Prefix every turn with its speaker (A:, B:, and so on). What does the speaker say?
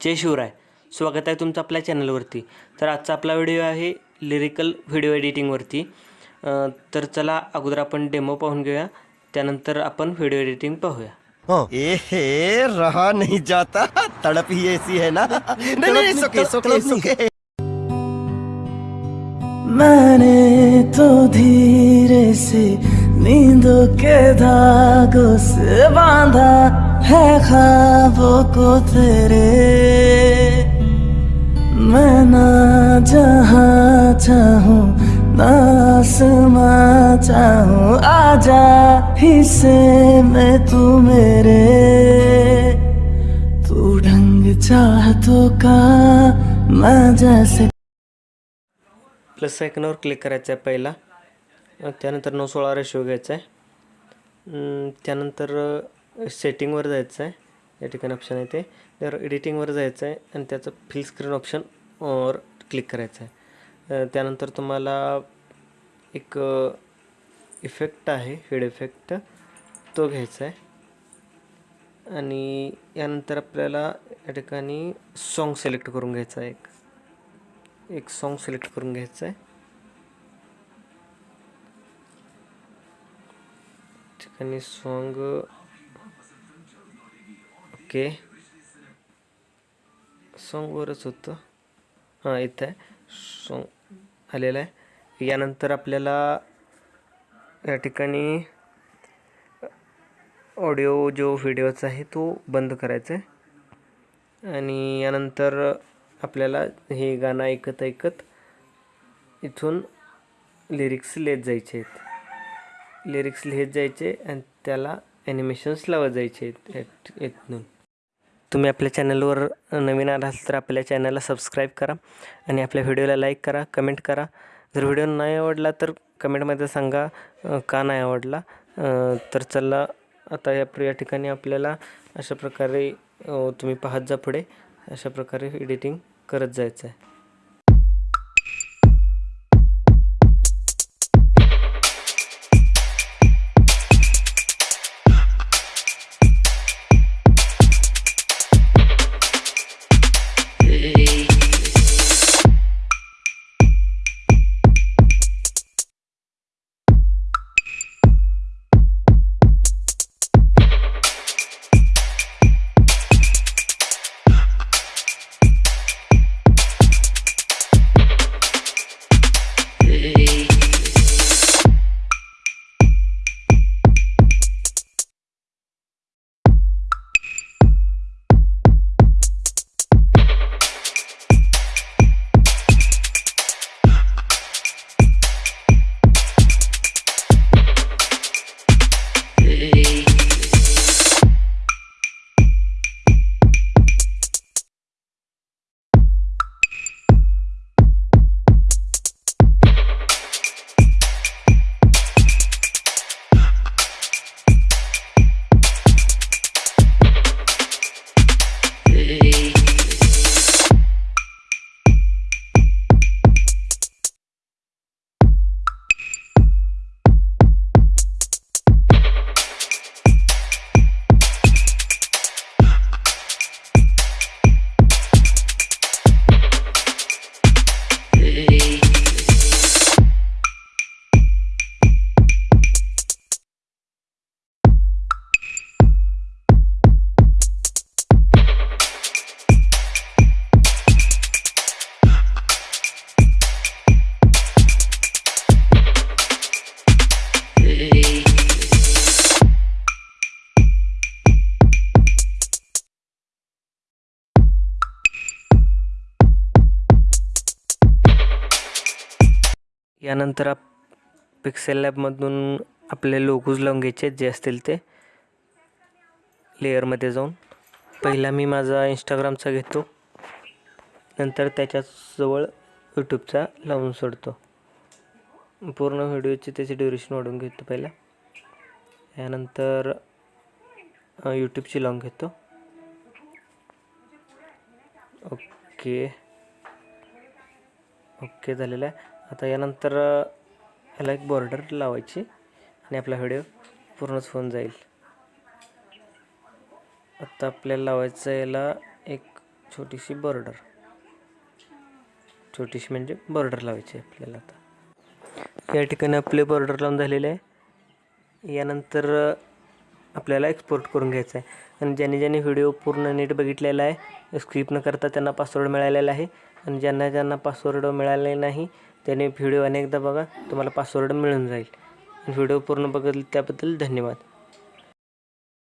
A: जय शिवराय. स्वागत आहे तुमचं आपल्या चॅनलवरती. तर आजचा आपला व्हिडिओ आहे लिरिकल व्हिडिओ एडिटिंगवरती. तर चला अगोदर आपण डेमो पाहून घेऊया. त्यानंतर आपण व्हिडिओ एडिटिंग पाहूया.
B: एहे रहा नहीं जाता. तड़प ही ऐसी है ना? नहीं नहीं सुके सुके सुके
C: मैंने तो धीरे से नींदों के धागों से बांधा। है ख्वाबों को तेरे। मैं ना जहाँ चाहूँ ना आसमां आजा हिस्से में तू मेरे। तू ढंग चाहतों का मैं जैसे।
A: प्लस आयकनावर क्लिक करायचं आहे पहिला. अ, त्यानंतर नऊ सोळा सेटिंगवर जायचं आहे. या ठिकाणी ऑप्शन आहे ते. तर एडिटिंगवर जायचं आहे आणि त्याचं फिल स्क्रीन ऑप्शन वर क्लिक करायचं आहे. त्यानंतर तुम्हाला एक इफेक्ट आहे हेड इफेक्ट तो घ्यायचा आहे. आणि यानंतर आपल्याला या ठिकाणी सॉन्ग सिलेक्ट करून घ्यायचा आहे एक. एक सॉन्ग सिलेक्ट करून घ्यायचं आहे. ठिकाणी सॉन्ग ओके. सॉन्गवरच होतं. हां इथं आहे. सॉन्ग आलेलं आहे. यानंतर आपल्याला या ठिकाणी ऑडिओ जो व्हिडिओचा आहे तो बंद करायचा आहे. आणि यानंतर आपल्याला हे गाणं ऐकत ऐकत इथून लिरिक्स लिहित जायचे आहेत. लिरिक्स लिहित जायचे आणि त्याला ॲनिमेशन्स लावत जायचे आहेत इथून तुम्ही आपल्या चॅनलवर नवीन आला असाल तर आपल्या चॅनलला सबस्क्राईब करा आणि आपल्या व्हिडिओला लाईक करा कमेंट करा. जर व्हिडिओ नाही आवडला तर कमेंटमध्ये सांगा का नाही आवडला. तर चला आता या या ठिकाणी आपल्याला अशा प्रकारे तुम्ही पाहत जा पुढे. अशा प्रकारे एडिटिंग करत जायचं आहे यानंतर आप पिक्सेल लॅबमधून आपले लोगोज लावून घ्यायचे जे असतील ते लेअरमध्ये जाऊन. पहिला मी माझा इंस्टाग्रामचा घेतो. नंतर त्याच्याजवळ यूट्यूबचा लावून सोडतो. पूर्ण व्हिडिओची त्याची ड्युरेशन वाढवून घेतो पहिला. यानंतर यूट्यूबची लावून घेतो. ओके ओके झालेलं आहे. आता यानंतर ह्याला एक बॉर्डर लावायची आणि आपला व्हिडिओ पूर्णच होऊन जाईल. आता आपल्याला लावायचं याला एक छोटीशी बॉर्डर छोटीशी म्हणजे बॉर्डर लावायची आहे आपल्याला आता. या ठिकाणी आपले बॉर्डर लावून झालेले आहे. यानंतर आपल्याला एक्सपोर्ट करून घ्यायचं आहे आणि ज्यांनी ज्यांनी व्हिडिओ पूर्ण नीट बघितलेला आहे स्किप न करता त्यांना पासवर्ड मिळालेला आहे. आणि ज्यांना ज्यांना पासवर्ड मिळाले नाही त्यांनी व्हिडिओ अनेकदा बघा तुम्हाला पासवर्ड मिळून जाईल. व्हिडिओ पूर्ण बघितले त्याबद्दल धन्यवाद.